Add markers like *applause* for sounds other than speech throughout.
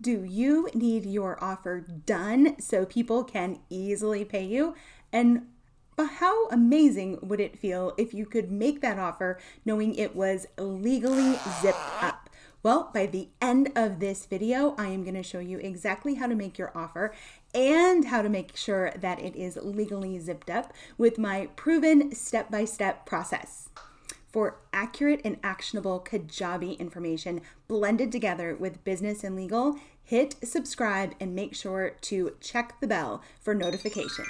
Do you need your offer done so people can easily pay you? And how amazing would it feel if you could make that offer knowing it was legally zipped up? Well, by the end of this video, I am going to show you exactly how to make your offer and how to make sure that it is legally zipped up with my proven step-by-step -step process for accurate and actionable Kajabi information blended together with business and legal, hit subscribe and make sure to check the bell for notifications.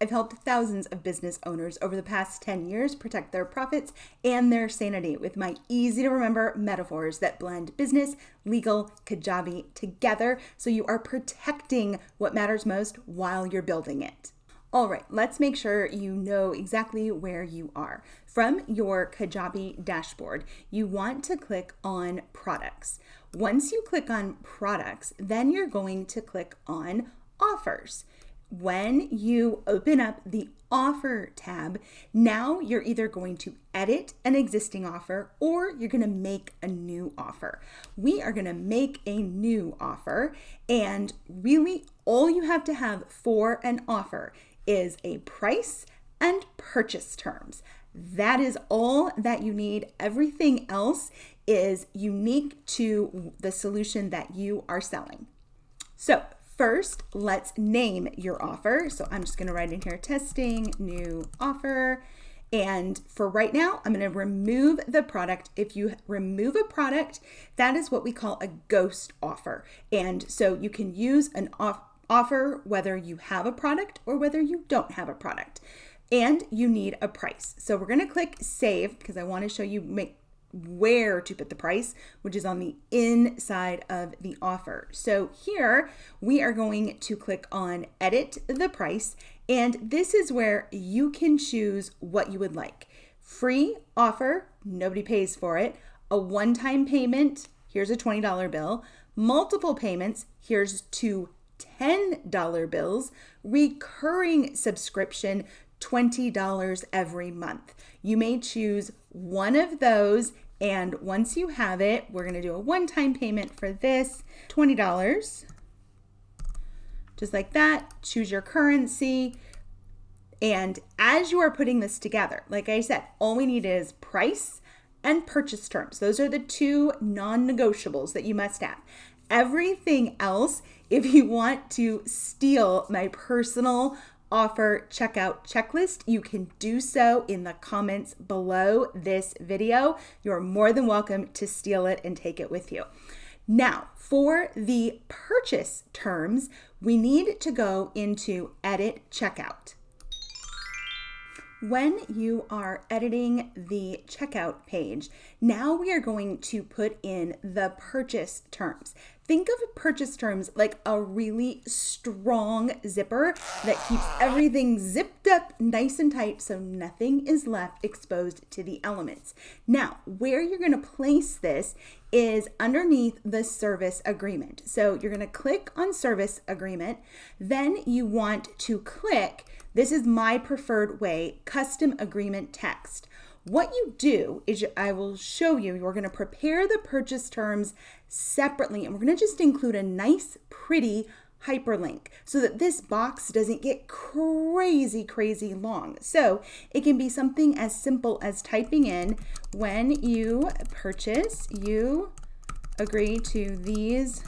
I've helped thousands of business owners over the past 10 years protect their profits and their sanity with my easy to remember metaphors that blend business, legal, Kajabi together so you are protecting what matters most while you're building it. All right, let's make sure you know exactly where you are. From your Kajabi dashboard, you want to click on products. Once you click on products, then you're going to click on offers. When you open up the offer tab, now you're either going to edit an existing offer or you're going to make a new offer. We are going to make a new offer and really all you have to have for an offer is a price and purchase terms. That is all that you need. Everything else is unique to the solution that you are selling. So first, let's name your offer. So I'm just gonna write in here, testing new offer. And for right now, I'm gonna remove the product. If you remove a product, that is what we call a ghost offer. And so you can use an off offer whether you have a product or whether you don't have a product. And you need a price. So we're gonna click save because I wanna show you make where to put the price, which is on the inside of the offer. So here we are going to click on edit the price. And this is where you can choose what you would like. Free offer, nobody pays for it. A one-time payment, here's a $20 bill. Multiple payments, here's two $10 bills, recurring subscription, $20 every month. You may choose one of those and once you have it, we're gonna do a one-time payment for this, $20. Just like that, choose your currency. And as you are putting this together, like I said, all we need is price and purchase terms. Those are the two non-negotiables that you must have. Everything else, if you want to steal my personal offer checkout checklist, you can do so in the comments below this video. You're more than welcome to steal it and take it with you. Now, for the purchase terms, we need to go into edit checkout. When you are editing the checkout page, now we are going to put in the purchase terms. Think of purchase terms like a really strong zipper that keeps everything zipped up nice and tight so nothing is left exposed to the elements. Now, where you're going to place this is underneath the service agreement. So you're going to click on service agreement, then you want to click this is my preferred way, custom agreement text. What you do is I will show you, you're gonna prepare the purchase terms separately and we're gonna just include a nice, pretty hyperlink so that this box doesn't get crazy, crazy long. So it can be something as simple as typing in, when you purchase, you agree to these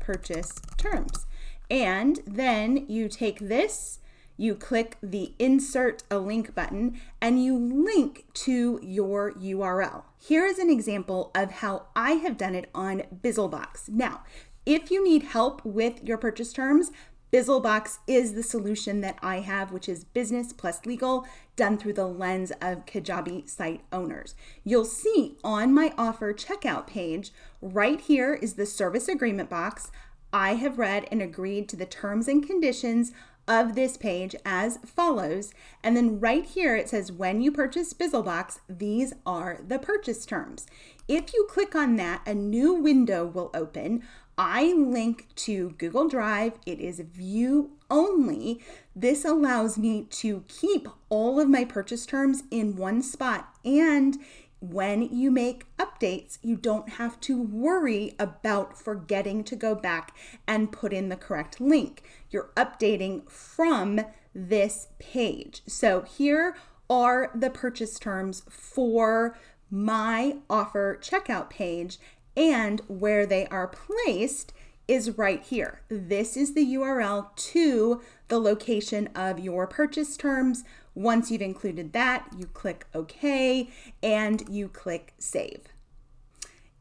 purchase terms. And then you take this you click the insert a link button and you link to your URL. Here is an example of how I have done it on Bizzlebox. Now, if you need help with your purchase terms, Bizzlebox is the solution that I have, which is business plus legal done through the lens of Kajabi site owners. You'll see on my offer checkout page, right here is the service agreement box. I have read and agreed to the terms and conditions of this page as follows. And then right here it says when you purchase Bizzlebox, these are the purchase terms. If you click on that, a new window will open. I link to Google Drive. It is view only. This allows me to keep all of my purchase terms in one spot and when you make updates, you don't have to worry about forgetting to go back and put in the correct link. You're updating from this page. So here are the purchase terms for my offer checkout page and where they are placed is right here. This is the URL to the location of your purchase terms. Once you've included that, you click OK and you click Save.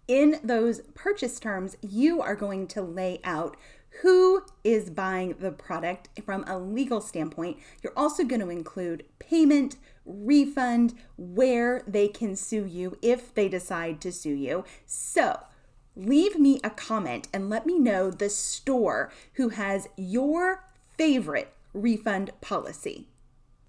In those purchase terms, you are going to lay out who is buying the product from a legal standpoint. You're also going to include payment, refund, where they can sue you if they decide to sue you. So, leave me a comment and let me know the store who has your favorite refund policy.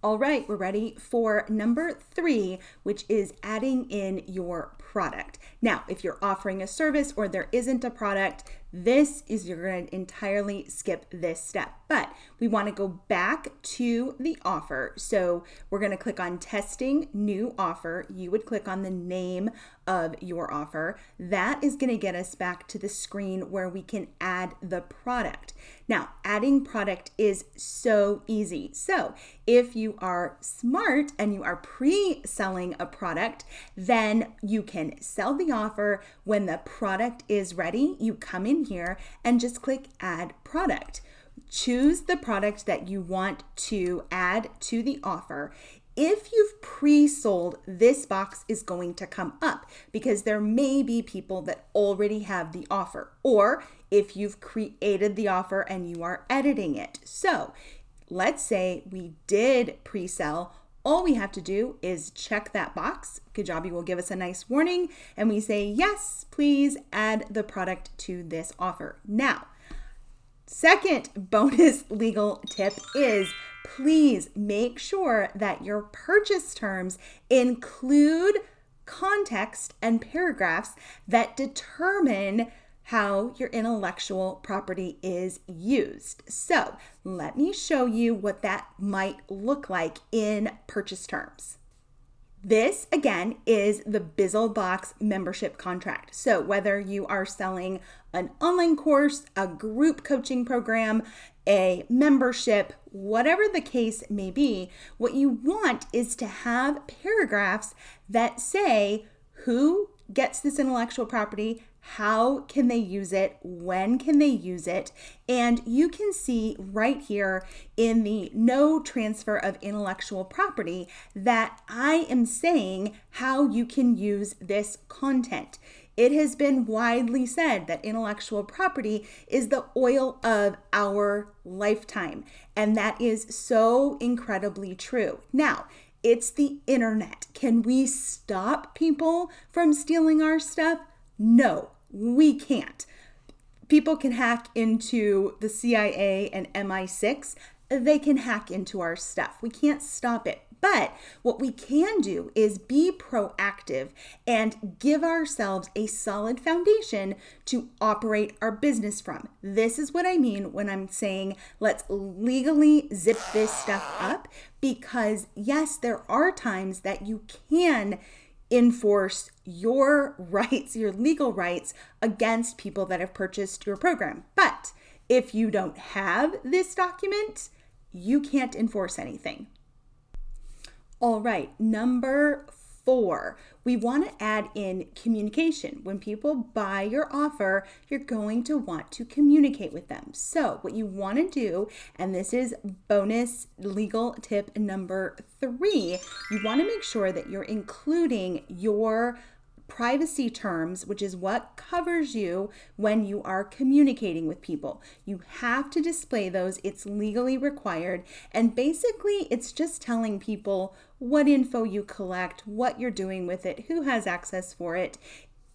All right, we're ready for number three, which is adding in your product. Now, if you're offering a service or there isn't a product, this is you're going to entirely skip this step. But we want to go back to the offer. So we're going to click on testing new offer. You would click on the name of your offer. That is going to get us back to the screen where we can add the product. Now, adding product is so easy. So, if you are smart and you are pre selling a product, then you can sell the offer. When the product is ready, you come in here and just click add product. Choose the product that you want to add to the offer. If you've pre sold, this box is going to come up because there may be people that already have the offer, or if you've created the offer and you are editing it. So let's say we did pre sell. All we have to do is check that box. Kajabi will give us a nice warning and we say, yes, please add the product to this offer. Now, second bonus *laughs* legal tip is please make sure that your purchase terms include context and paragraphs that determine how your intellectual property is used. So, let me show you what that might look like in purchase terms. This again is the Bizzlebox membership contract. So, whether you are selling an online course, a group coaching program, a membership, whatever the case may be, what you want is to have paragraphs that say who gets this intellectual property, how can they use it, when can they use it, and you can see right here in the no transfer of intellectual property that I am saying how you can use this content. It has been widely said that intellectual property is the oil of our lifetime, and that is so incredibly true. Now, it's the internet. Can we stop people from stealing our stuff? No, we can't. People can hack into the CIA and MI6. They can hack into our stuff. We can't stop it. But what we can do is be proactive and give ourselves a solid foundation to operate our business from. This is what I mean when I'm saying let's legally zip this stuff up because, yes, there are times that you can enforce your rights, your legal rights against people that have purchased your program. But if you don't have this document, you can't enforce anything. All right, number four, we want to add in communication. When people buy your offer, you're going to want to communicate with them. So, what you want to do, and this is bonus legal tip number three, you want to make sure that you're including your privacy terms, which is what covers you when you are communicating with people. You have to display those, it's legally required. And basically, it's just telling people what info you collect, what you're doing with it, who has access for it.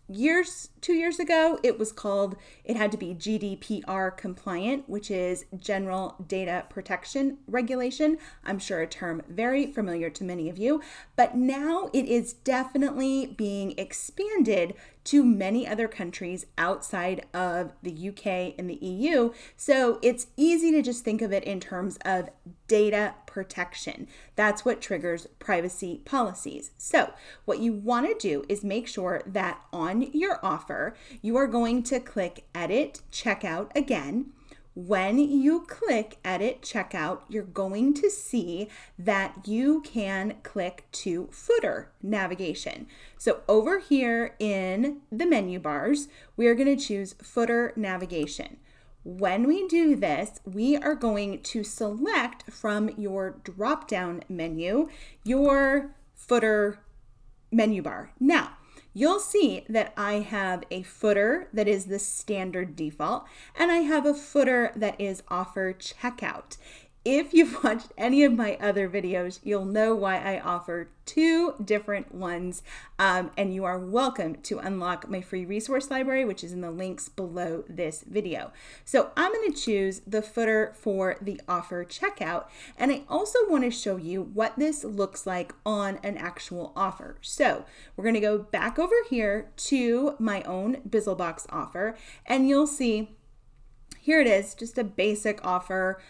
You're two years ago. It was called, it had to be GDPR compliant, which is General Data Protection Regulation. I'm sure a term very familiar to many of you, but now it is definitely being expanded to many other countries outside of the UK and the EU. So it's easy to just think of it in terms of data protection. That's what triggers privacy policies. So, what you want to do is make sure that on your offer, you are going to click Edit Checkout again. When you click Edit Checkout, you're going to see that you can click to footer navigation. So over here in the menu bars, we are going to choose footer navigation. When we do this, we are going to select from your drop down menu your footer menu bar. Now, you'll see that I have a footer that is the standard default, and I have a footer that is offer checkout. If you've *laughs* watched any of my other videos, you'll know why I offer two different ones. Um, and you are welcome to unlock my free resource library, which is in the links below this video. So I'm going to choose the footer for the offer checkout. And I also want to show you what this looks like on an actual offer. So we're going to go back over here to my own Bizzlebox offer, and you'll see here it is, just a basic offer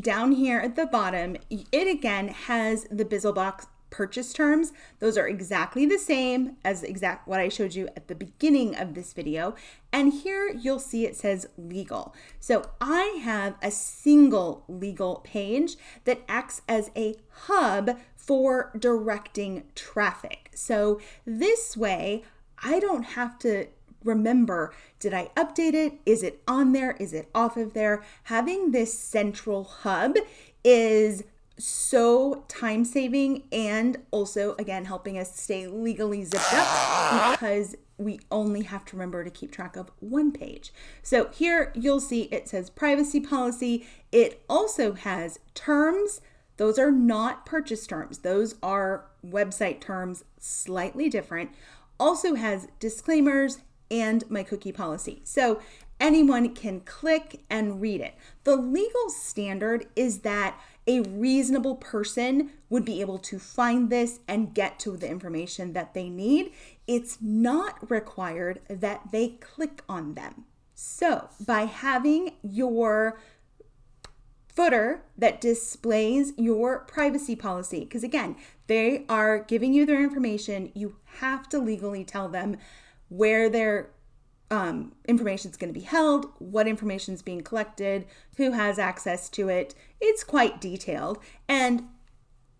down here at the bottom, it again has the Bizzlebox purchase terms. Those are exactly the same as exact what I showed you at the beginning of this video. And here you'll see it says legal. So I have a single legal page that acts as a hub for directing traffic. So this way, I don't have to remember did I update it? Is it on there? Is it off of there? Having this central hub is so time saving and also again helping us stay legally zipped up because we only have to remember to keep track of one page. So here you'll see it says privacy policy. It also has terms. Those are not purchase terms. Those are website terms slightly different. Also has disclaimers and my cookie policy. So anyone can click and read it. The legal standard is that a reasonable person would be able to find this and get to the information that they need. It's not required that they click on them. So, by having your footer that displays your privacy policy, because again, they are giving you their information, you have to legally tell them where their um, information is going to be held, what information is being collected, who has access to it. It's quite detailed. And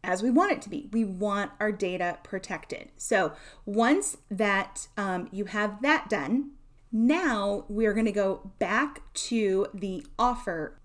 as we want it to be. We want our data protected. So once that um, you have that done, now we're going to go back to the offer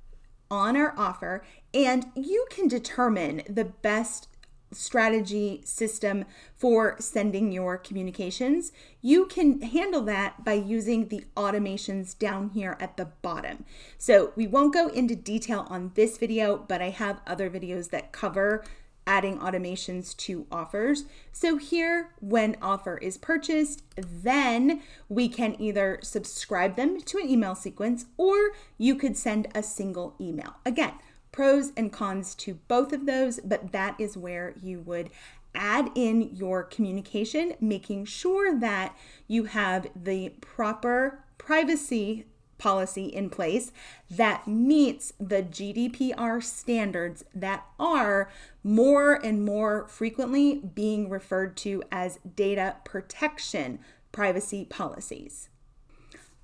on our offer, and you can determine the best strategy system for sending your communications, you can handle that by using the automations down here at the bottom. So we won't go into detail on this video, but I have other videos that cover adding automations to offers. So here, when offer is purchased, then we can either subscribe them to an email sequence or you could send a single email. Again, pros and cons to both of those, but that is where you would add in your communication, making sure that you have the proper privacy policy in place that meets the GDPR standards that are more and more frequently being referred to as data protection privacy policies.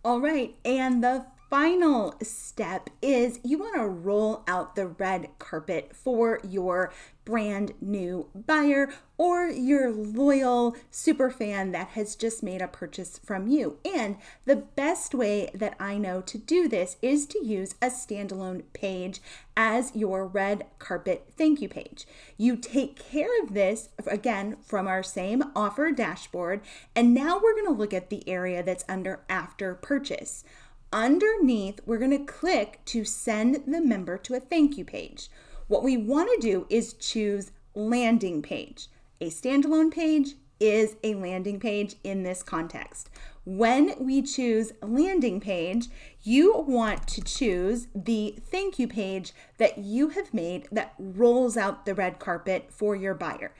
All right, and the final step is you want to roll out the red carpet for your brand new buyer or your loyal super fan that has just made a purchase from you. And the best way that I know to do this is to use a standalone page as your red carpet thank you page. You take care of this again from our same offer dashboard. And now we're going to look at the area that's under after purchase. Underneath, we're going to click to send the member to a thank you page. What we want to do is choose landing page. A standalone page is a landing page in this context. when we choose landing page, you want to choose the thank you page that you have made that rolls out the red carpet for your buyer.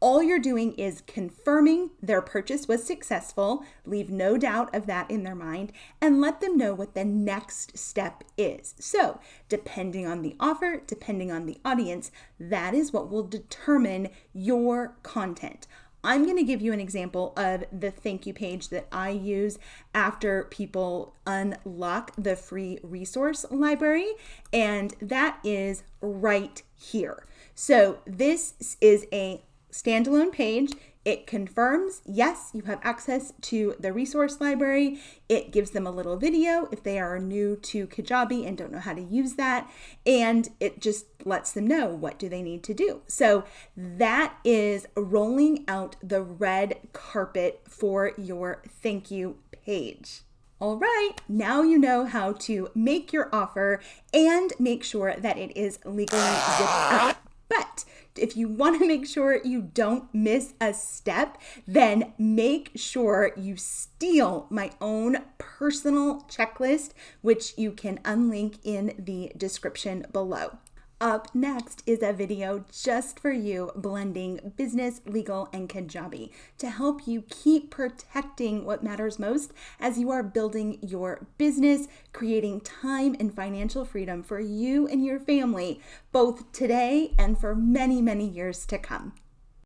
All you're doing is confirming their purchase was successful, leave no doubt of that in their mind, and let them know what the next step is. So, depending on the offer, depending on the audience, that is what will determine your content. I'm going to give you an example of the thank you page that I use after people unlock the free resource library, and that is right here. So, this is a standalone page. It confirms, yes, you have access to the resource library. It gives them a little video if they are new to Kajabi and don't know how to use that. And it just lets them know what do they need to do. So that is rolling out the red carpet for your thank you page. All right, now you know how to make your offer and make sure that it is legally up. But if you want to make sure you don't miss a step, then make sure you steal my own personal checklist, which you can unlink in the description below. Up next is a video just for you blending business, legal, and Kajabi to help you keep protecting what matters most as you are building your business, creating time and financial freedom for you and your family, both today and for many, many years to come.